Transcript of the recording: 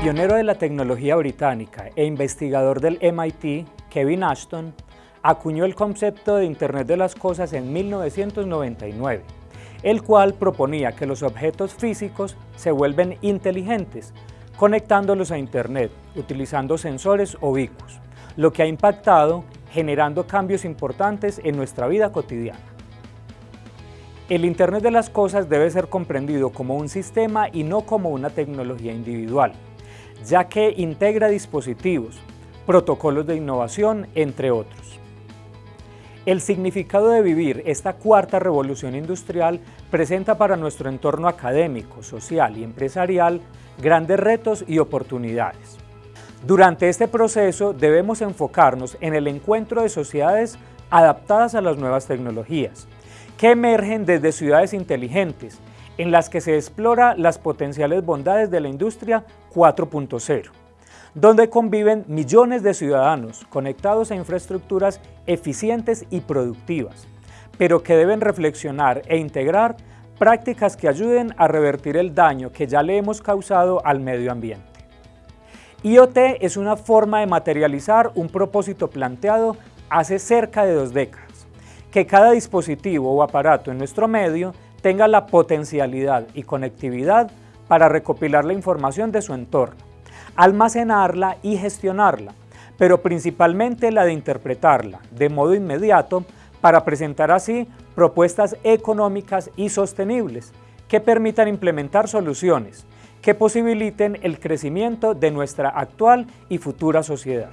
Pionero de la tecnología británica e investigador del MIT, Kevin Ashton, acuñó el concepto de Internet de las Cosas en 1999, el cual proponía que los objetos físicos se vuelven inteligentes, conectándolos a Internet, utilizando sensores o bicos, lo que ha impactado generando cambios importantes en nuestra vida cotidiana. El Internet de las Cosas debe ser comprendido como un sistema y no como una tecnología individual, ya que integra dispositivos, protocolos de innovación, entre otros. El significado de vivir esta cuarta revolución industrial presenta para nuestro entorno académico, social y empresarial grandes retos y oportunidades. Durante este proceso debemos enfocarnos en el encuentro de sociedades adaptadas a las nuevas tecnologías, que emergen desde ciudades inteligentes, en las que se explora las potenciales bondades de la industria 4.0, donde conviven millones de ciudadanos conectados a infraestructuras eficientes y productivas, pero que deben reflexionar e integrar prácticas que ayuden a revertir el daño que ya le hemos causado al medio ambiente. IoT es una forma de materializar un propósito planteado hace cerca de dos décadas que cada dispositivo o aparato en nuestro medio tenga la potencialidad y conectividad para recopilar la información de su entorno, almacenarla y gestionarla, pero principalmente la de interpretarla de modo inmediato para presentar así propuestas económicas y sostenibles que permitan implementar soluciones que posibiliten el crecimiento de nuestra actual y futura sociedad.